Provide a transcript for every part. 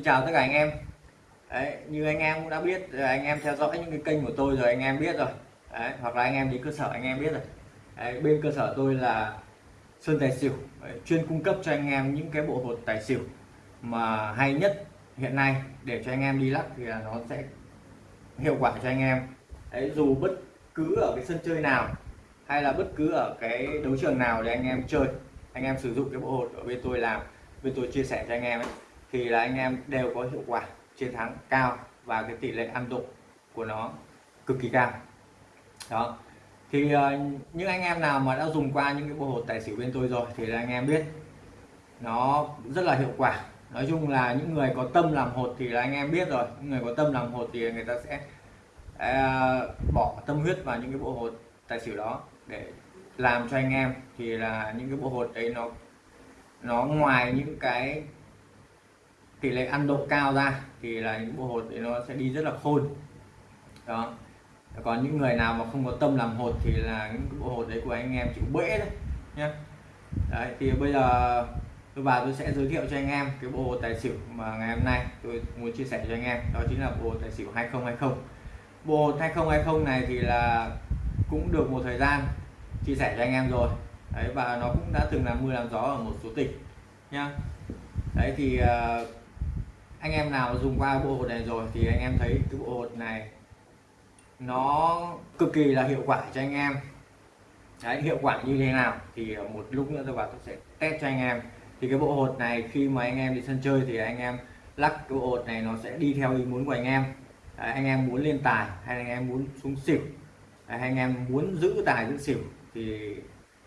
Xin chào tất cả anh em Đấy, như anh em cũng đã biết anh em theo dõi những cái kênh của tôi rồi anh em biết rồi Đấy, hoặc là anh em đi cơ sở anh em biết rồi Đấy, bên cơ sở tôi là Sơn Tài Xỉu Đấy, chuyên cung cấp cho anh em những cái bộ hột tài xỉu mà hay nhất hiện nay để cho anh em đi lắc thì là nó sẽ hiệu quả cho anh em Đấy, dù bất cứ ở cái sân chơi nào hay là bất cứ ở cái đấu trường nào để anh em chơi anh em sử dụng cái bộ hột ở bên tôi làm bên tôi chia sẻ cho anh em ấy, thì là anh em đều có hiệu quả chiến thắng cao và cái tỷ lệ ăn độ của nó cực kỳ cao. Đó. Thì uh, những anh em nào mà đã dùng qua những cái bộ hột tài xỉu bên tôi rồi thì là anh em biết nó rất là hiệu quả. Nói chung là những người có tâm làm hột thì là anh em biết rồi. Những người có tâm làm hột thì người ta sẽ uh, bỏ tâm huyết vào những cái bộ hột tài xỉu đó để làm cho anh em. Thì là những cái bộ hột đấy nó nó ngoài những cái tỷ lệ ăn độ cao ra thì là những bộ hột thì nó sẽ đi rất là khôn. Đó. Còn những người nào mà không có tâm làm hột thì là những bộ hột đấy của anh em chịu bể đấy nhé đấy thì bây giờ tôi vào tôi sẽ giới thiệu cho anh em cái bộ hột tài xỉu mà ngày hôm nay tôi muốn chia sẻ cho anh em. Đó chính là bộ hột tài xỉu 2020 bộ hột 2020 này thì là cũng được một thời gian chia sẻ cho anh em rồi. Đấy và nó cũng đã từng làm mưa làm gió ở một số tỉnh nhá. Đấy thì uh, anh em nào dùng qua bộ hột này rồi thì anh em thấy cái bộ hột này nó cực kỳ là hiệu quả cho anh em. Đấy hiệu quả như thế nào thì ờ, một lúc nữa tôi vào tôi sẽ test cho anh em. Thì cái bộ hột này khi mà anh em đi sân chơi thì anh em lắc cái bộ hột này nó sẽ đi theo ý muốn của anh em. Đấy, anh em muốn lên tài hay anh em muốn xuống xỉu? Đấy, anh em muốn giữ tài giữ xỉu thì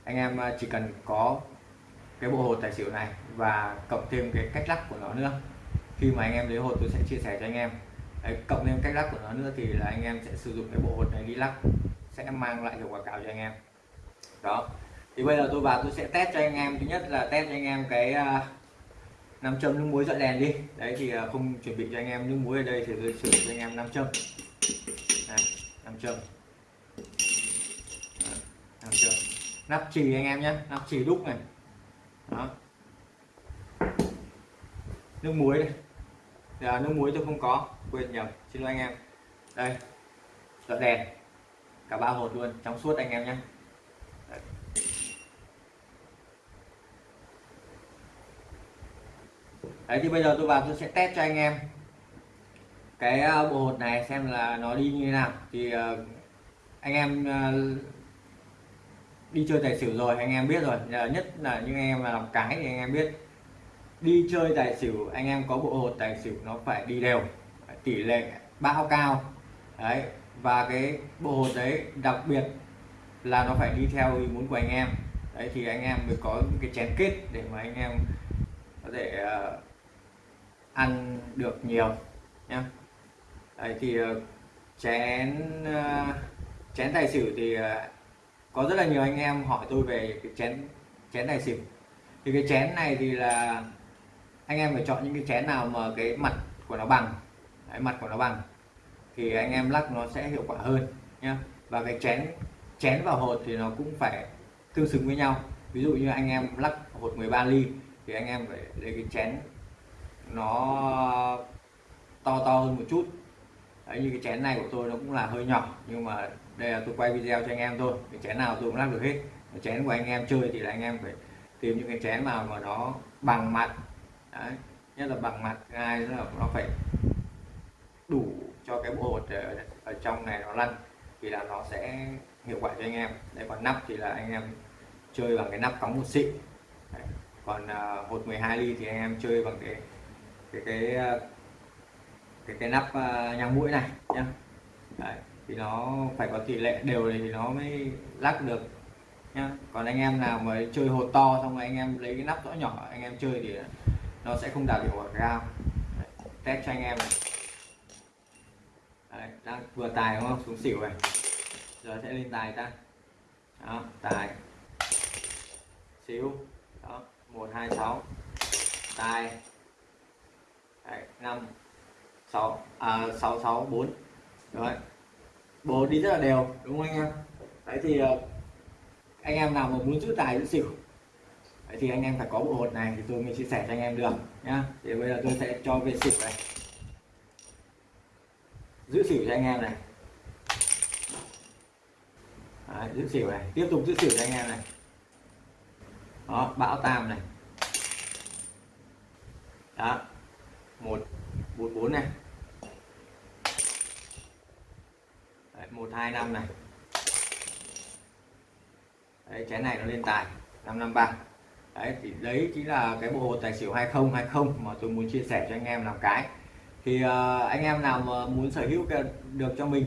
anh em ờ, chỉ cần có cái bộ hột tài xỉu này và cộng thêm cái cách lắc của nó nữa khi mà anh em lấy hột tôi sẽ chia sẻ cho anh em. Đấy, cộng thêm cách lắc của nó nữa thì là anh em sẽ sử dụng cái bộ hột này đi lắc sẽ mang lại hiệu quả cao cho anh em. Đó. Thì bây giờ tôi vào tôi sẽ test cho anh em. Thứ nhất là test cho anh em cái à, nam châm nước muối dọn đèn đi. Đấy thì à, không chuẩn bị cho anh em nước muối ở đây thì tôi sử dụng cho anh em nam châm. Này, nam châm. Nam châm. Nắp chì anh em nhé. Nắp chì đúc này đó nước muối đây. À, nước muối tôi không có quên nhầm xin lỗi anh em. Đây dọn đèn. Cả ba hột luôn trong suốt anh em nhé. Đấy thì bây giờ tôi vào tôi sẽ test cho anh em. Cái ờ, bộ hột này xem là nó đi như thế nào. Thì ờ, anh em ờ, đi chơi tài xỉu rồi anh em biết rồi. Nhất là những anh em làm cái thì anh em biết đi chơi tài xỉu anh em có bộ hột tài xỉu nó phải đi đều tỷ lệ bao cao. Đấy và cái bộ hột đấy đặc biệt là nó phải đi theo ý muốn của anh em. Đấy thì anh em mới có cái chén kết để mà anh em có thể uh, ăn được nhiều nhá. Đấy thì uh, chén uh, chén tài xỉu thì uh, có rất là nhiều anh em hỏi tôi về cái chén chén tài xỉu. Thì cái chén này thì là anh em phải chọn những cái chén nào mà cái mặt của nó bằng. Đấy, mặt của nó bằng. Thì anh em lắc nó sẽ hiệu quả hơn nhé và cái chén chén và hột thì nó cũng phải tương xứng với nhau. Ví dụ như anh em lắc hột 13 ly thì anh em phải lấy cái chén nó to to hơn một chút. Đấy, như cái chén này của tôi nó cũng là hơi nhỏ nhưng mà đây là tôi quay video cho anh em thôi. Cái chén nào tôi cũng lắc được hết. Cái chén của anh em chơi thì là anh em phải tìm những cái chén nào mà nó bằng mặt Đấy. nhất là bằng mặt gai là nó phải đủ cho cái bộ ở, ờ, ở trong này nó lăn thì là nó sẽ hiệu quả cho anh em đây còn nắp thì là anh em chơi bằng cái nắp cống một xịn Đấy. còn uh, hột 12 ly thì anh em chơi bằng cái cái cái ờ, cái cái nắp uh, nhang mũi này nhá Đấy. thì nó phải có tỷ lệ đều thì nó mới lắc được nhá còn anh em nào mà chơi hột to xong rồi anh em lấy cái nắp rõ nhỏ anh em chơi thì nó sẽ không đạt hiệu quả cao. Đấy, test cho anh em này. Đấy, đang vừa tài đúng không? Xuống xỉu này. Giờ sẽ lên tài ta. Đó tài. Xíu đó một hai sáu. Tài. Năm sáu. À sáu sáu bốn. Rồi bố đi rất là đều đúng không anh em? Đấy thì ờ, anh em nào mà muốn giữ tài giữ xỉu Đấy thì anh em phải có bộ hột này thì tôi mới chia sẻ cho anh em được nhá. Thì bây giờ tôi sẽ cho về xỉu này. Giữ xỉu cho anh em này. Đấy, giữ xỉu này. Tiếp tục giữ xỉu cho anh em này. Đó bão tam này. Đó. Một bốn bốn này. Đấy, một hai năm này. Đấy chén này nó lên tài. Năm năm ba đấy thì đấy chính là cái bộ tài xỉu 2020 mà tôi muốn chia sẻ cho anh em làm cái. Thì uh, anh em nào mà muốn sở hữu được cho mình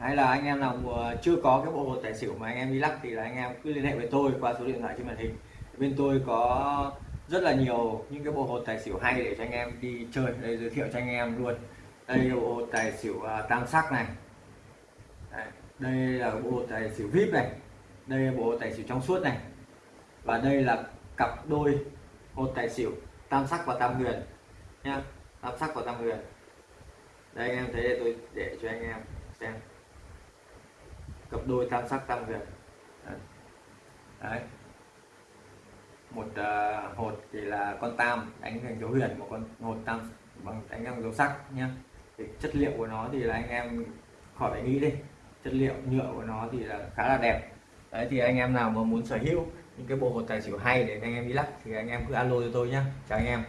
hay là anh em nào chưa có cái bộ hồ tài xỉu mà anh em đi lắc thì là anh em cứ liên hệ với tôi qua số điện thoại trên màn hình. Bên tôi có rất là nhiều những cái bộ hột tài xỉu hay để cho anh em đi chơi. Đây giới thiệu cho anh em luôn. Đây là bộ hột tài xỉu uh, tam sắc này. Đây, đây là bộ hột tài xỉu vip này. Đây là bộ tài xỉu trong suốt này. Và đây là cặp đôi một tài xỉu tam sắc và tam huyền nhá. Tam sắc và tam huyền. Đây anh em thấy để tôi để cho anh em xem. Cặp đôi tam sắc tam huyền. Đấy, đấy. một uh, hột thì là con tam đánh thành dấu huyền một con hột tam bằng đánh bằng dấu sắc nhá. Thì chất liệu của nó thì là anh em khỏi phải nghĩ đi. Chất liệu nhựa của nó thì là khá là đẹp. Đấy thì anh em nào mà muốn sở hữu những cái bộ hột tài xỉu hay để anh em đi lắc thì anh em cứ alo cho tôi nhé chào anh em.